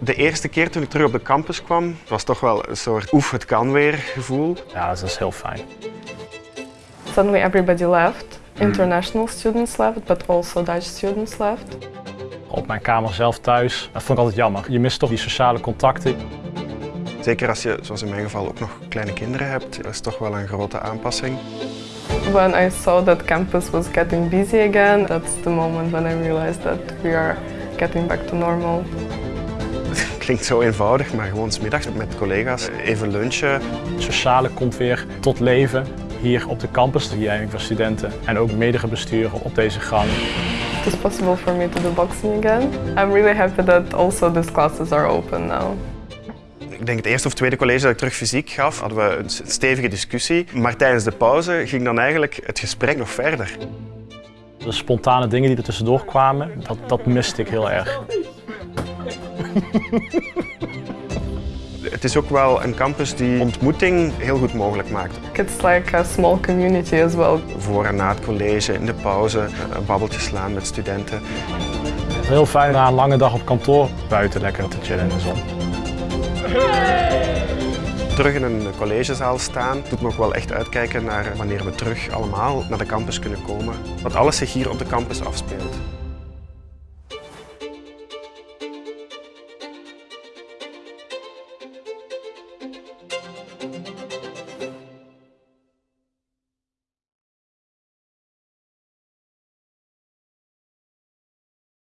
De eerste keer toen ik terug op de campus kwam, was toch wel een soort oef, het kan weer gevoel. Ja, dat is heel fijn. Suddenly everybody left. International students left, but also Dutch students left. Op mijn kamer zelf thuis, dat vond ik altijd jammer. Je mist toch die sociale contacten. Zeker als je, zoals in mijn geval, ook nog kleine kinderen hebt, dat is toch wel een grote aanpassing. When I saw that campus was getting busy again, that's the moment when I realized that we are getting back to normal. Het klinkt zo eenvoudig, maar gewoon 's middags met collega's even lunchen. Het sociale komt weer tot leven hier op de campus, de Jijming voor studenten en ook meerdere besturen op deze gang. It is possible for me to do boxing again. I'm really happy that also these classes are open now. Ik denk het eerste of tweede college dat ik terug fysiek gaf, hadden we een stevige discussie. Maar tijdens de pauze ging dan eigenlijk het gesprek nog verder. De spontane dingen die er tussendoor kwamen, dat, dat miste ik heel erg. Het is ook wel een campus die ontmoeting heel goed mogelijk maakt. It's like a small community as well. Voor en na het college, in de pauze, een babbeltje slaan met studenten. Heel fijn na een lange dag op kantoor buiten lekker te chillen in de zon. Terug in een collegezaal staan doet me ook wel echt uitkijken naar wanneer we terug allemaal naar de campus kunnen komen. Dat alles zich hier op de campus afspeelt.